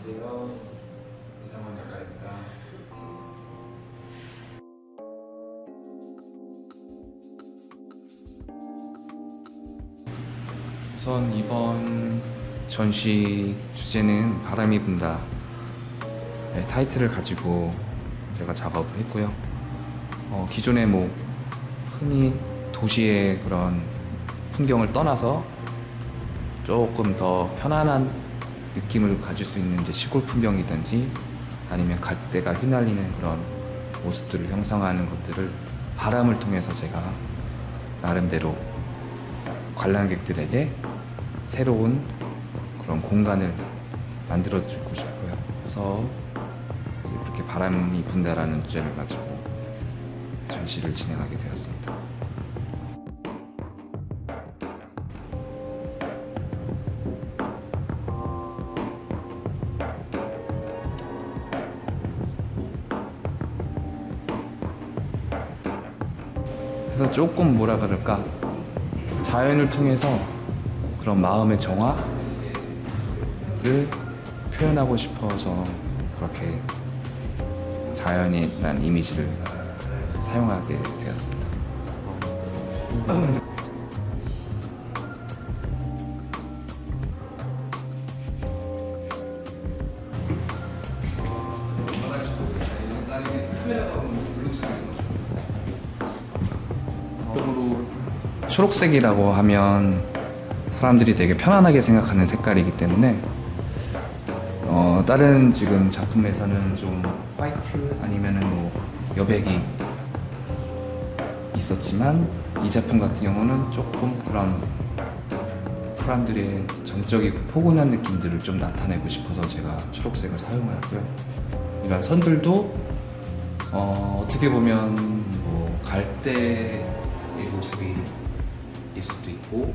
안녕하세요. 이상원 작가입니다. 우선 이번 전시 주제는 바람이 분다 네, 타이틀을 가지고 제가 작업을 했고요. 어, 기존에 뭐 흔히 도시의 그런 풍경을 떠나서 조금 더 편안한 느낌을 가질 수 있는 이제 시골 풍경이든지 아니면 갓대가 휘날리는 그런 모습들을 형성하는 것들을 바람을 통해서 제가 나름대로 관람객들에게 새로운 그런 공간을 만들어 주고 싶어요. 그래서 이렇게 바람이 분다라는 주제를 가지고 전시를 진행하게 되었습니다. 그래서 조금 뭐라 그럴까 자연을 통해서 그런 마음의 정화를 표현하고 싶어서 그렇게 자연이라는 이미지를 사용하게 되었습니다. 적으로 초록색이라고 하면 사람들이 되게 편안하게 생각하는 색깔이기 때문에 어, 다른 지금 작품에서는 좀 화이트 아니면은 뭐 여백이 있었지만 이 작품 같은 경우는 조금 그런 사람들의 정적이고 포근한 느낌들을 좀 나타내고 싶어서 제가 초록색을 사용하였고요. 이런 선들도 어, 어떻게 보면 뭐 수도 있고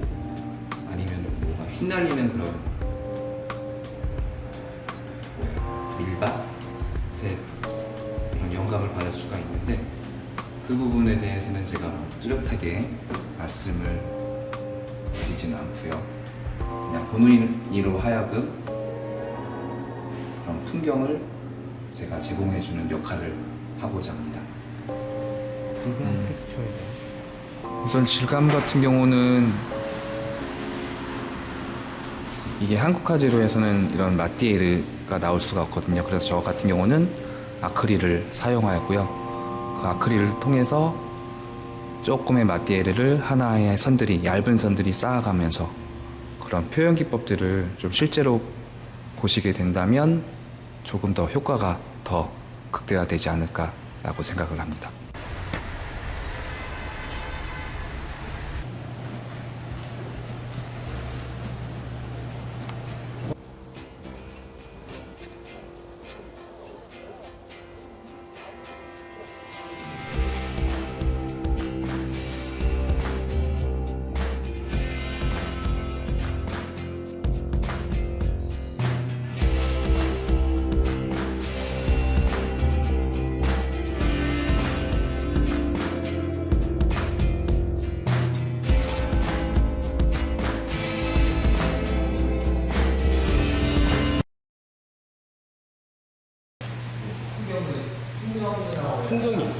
아니면 뭔가 휘날리는 그런 뭐야 밀밭 새 이런 영감을 받을 수가 있는데 그 부분에 대해서는 제가 뭐 뚜렷하게 말씀을 드리지는 않고요. 그냥 본인으로 하여금 그런 풍경을 제가 제공해주는 역할을 하고자 합니다. 음. 텍스처이네요. 우선 질감 같은 경우는 이게 한국 화재로에서는 이런 마띠에르가 나올 수가 없거든요. 그래서 저 같은 경우는 아크릴을 사용하였고요. 그 아크릴을 통해서 조금의 마띠에르를 하나의 선들이 얇은 선들이 쌓아가면서 그런 표현 기법들을 좀 실제로 보시게 된다면 조금 더 효과가 더 극대화되지 않을까 라고 생각을 합니다.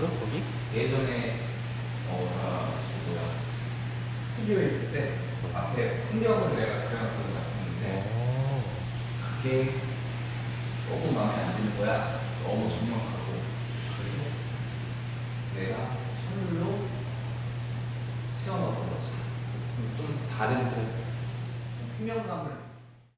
있어 거기? 예전에 어, 나 뭐야 스튜디오에 있을 때 앞에 풍경을 내가 그려놨던 작품인데 어. 그게 조금 마음에 안 드는 거야 너무 정막하고 그래서 내가 손으로 채워넣은 거지 좀 다른 또 생명감을